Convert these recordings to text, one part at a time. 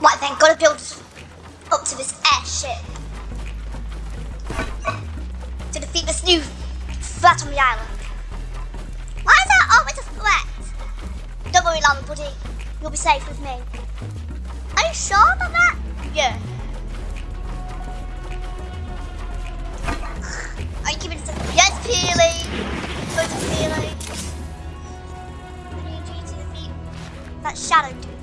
Right then, gotta build up to this airship. To defeat this new threat on the island. Why is that always a threat? Don't worry, Llama Buddy. You'll be safe with me. Are you sure about that? Yeah. Are you giving some? Yes, Peely! Go to Peely. What do you to defeat that shadow dude?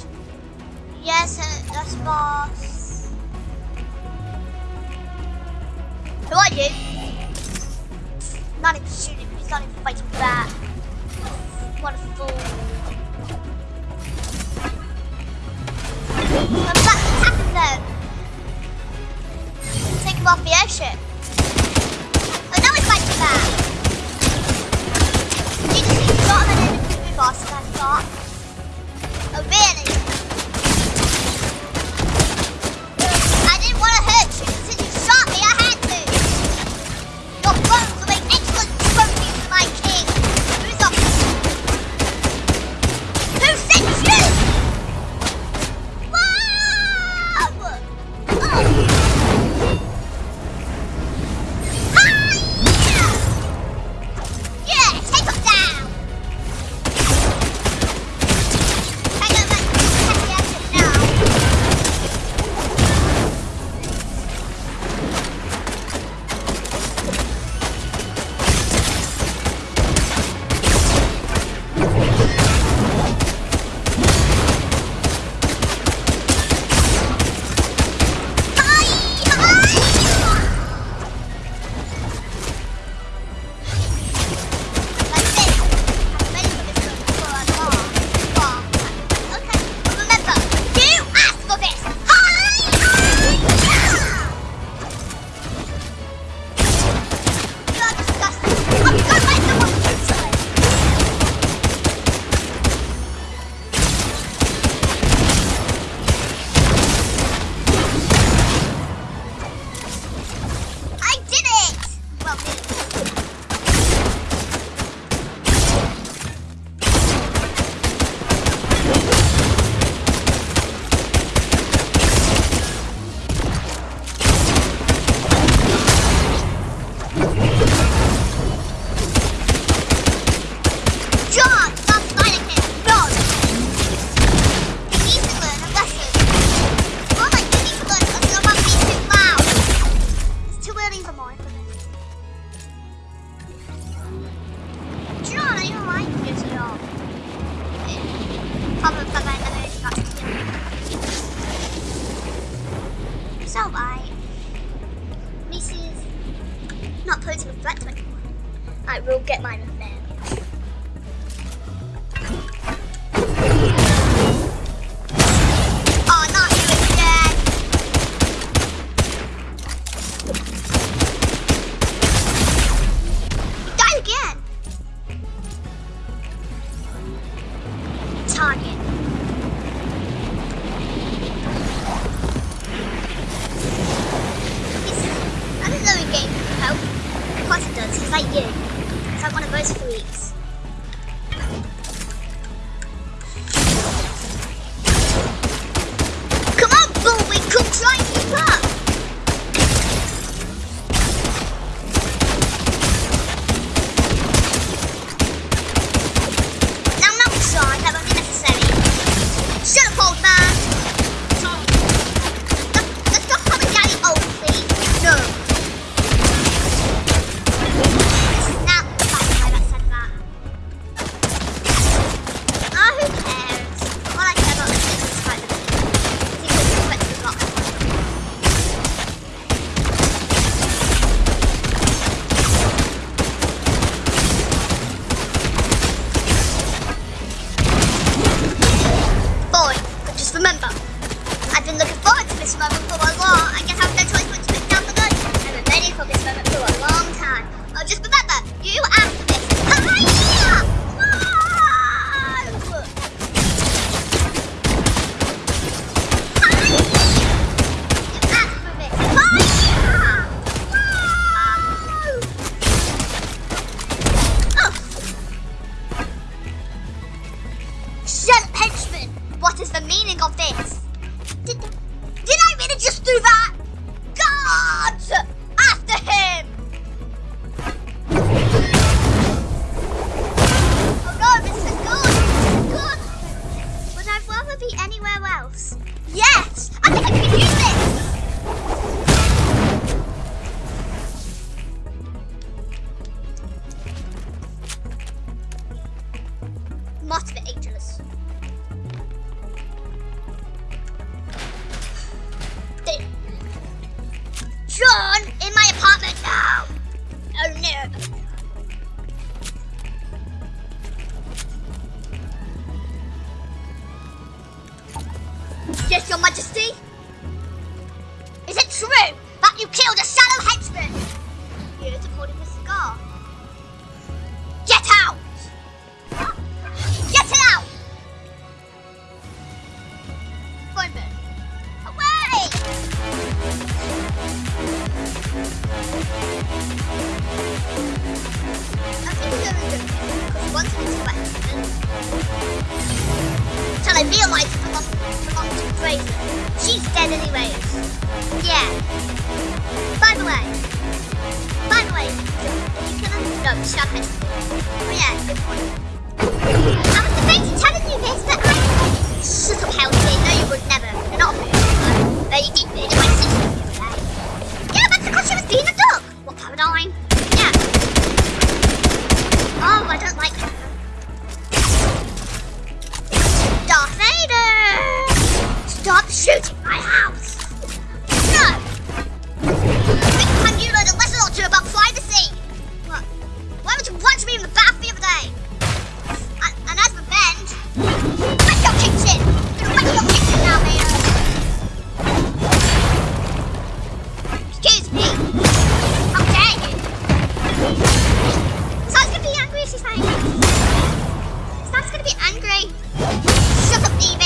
Yes, uh, that's boss. Who are you? Not even shooting, he's not even fighting back. What a fool. I'm back attacking them. Take him off the airship. Oh, now he's fighting back. You just got him and then boss, and I thought. gonna be angry. Shut up, Evie.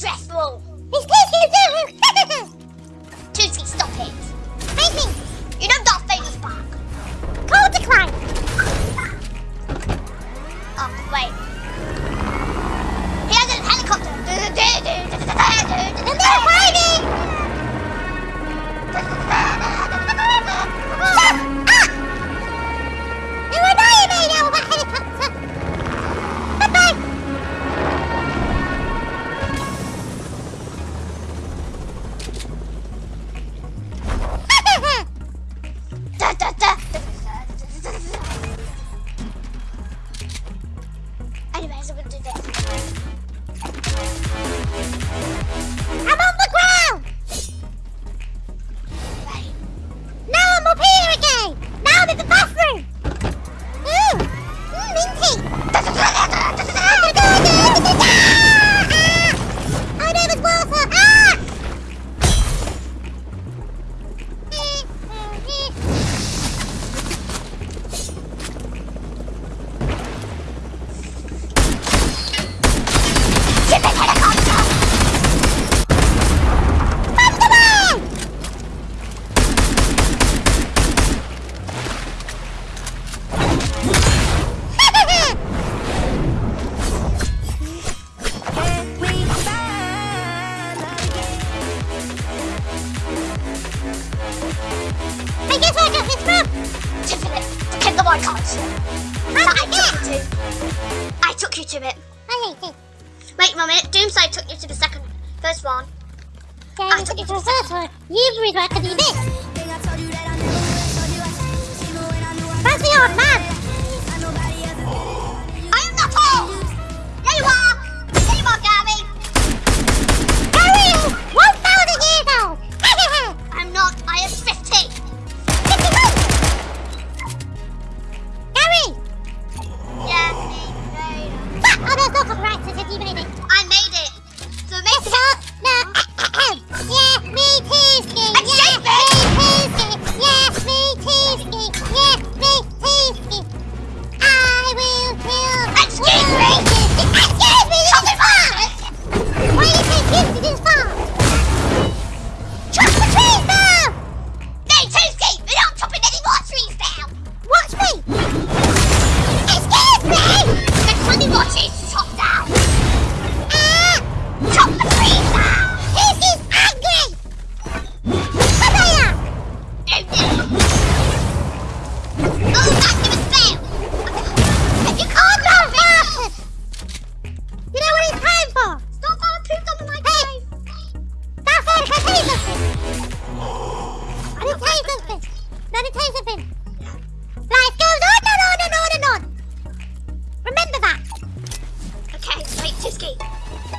stressful. It's taking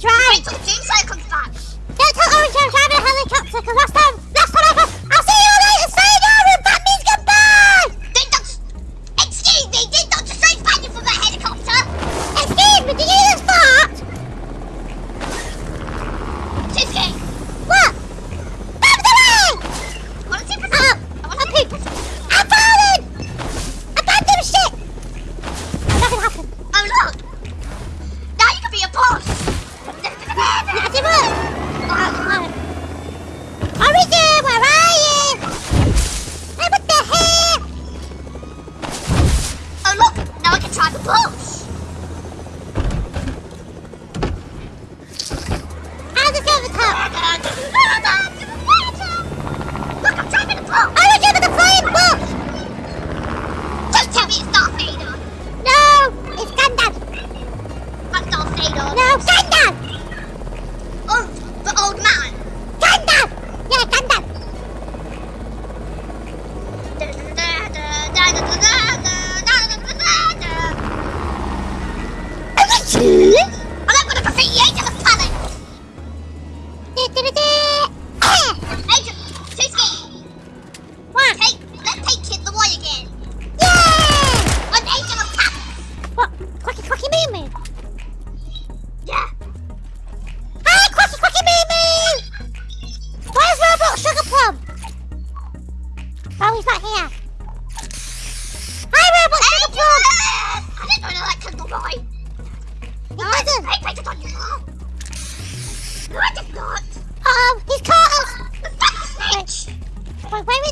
try! Wait till Jinx comes back! Yeah, tell Orange I'm driving a helicopter, because last time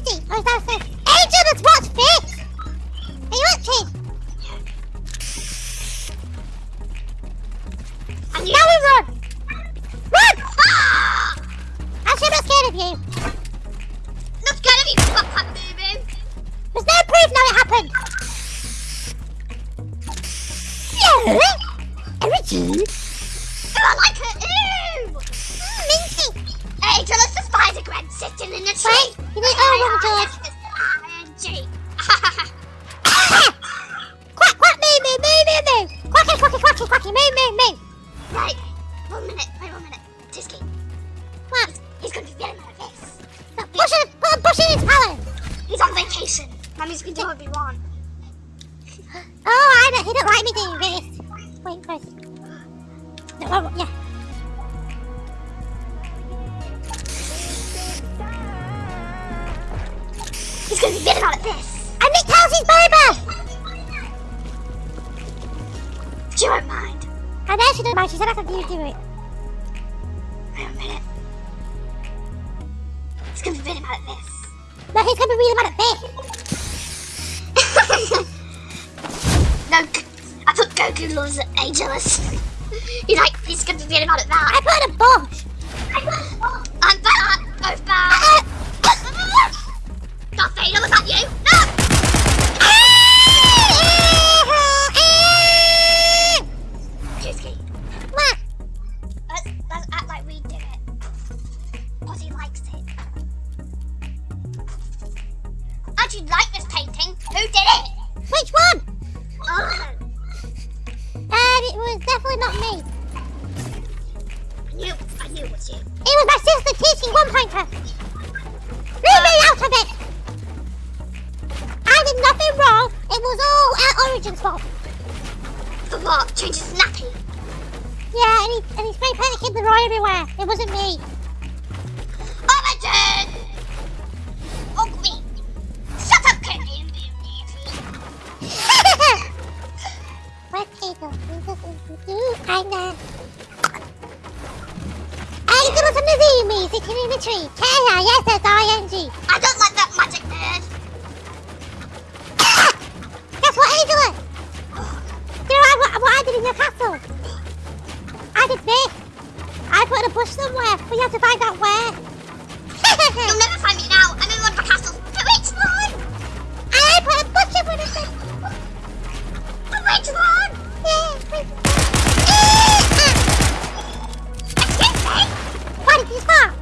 Christy! Or is that a fish? Angel, it's what fish! One minute, wait one minute. Tisky. What? He's, he's gonna be getting my face. Bush in, put a bush in his palate. He's on vacation. Mummy's gonna do what we want. oh, I don't, he don't like me doing this. Wait, first. No, oh, yeah. He's gonna be getting out of this. And it tells his baby. She won't mind. I know she doesn't mind. She said I have to do it. No, he's gonna be really mad at this. no, I thought Goku loves Angelus. he's like, he's gonna be about I that. put in a bomb! I'm bad. Both bad. Darth Vader, was that you? One pointer. Leave me out of it. I did nothing wrong. It was all our Origin's fault. For what? Change his nappy. Yeah, and he, and he spray painted Kid Leroy everywhere. It wasn't me. In your castle? I did this. I put in a bush somewhere, but you have to find out where. You'll never find me now. I'm in one of the castles. The which one? I put a bush in one of them. The which one? Yeah, wait. Excuse me? Why did you stop?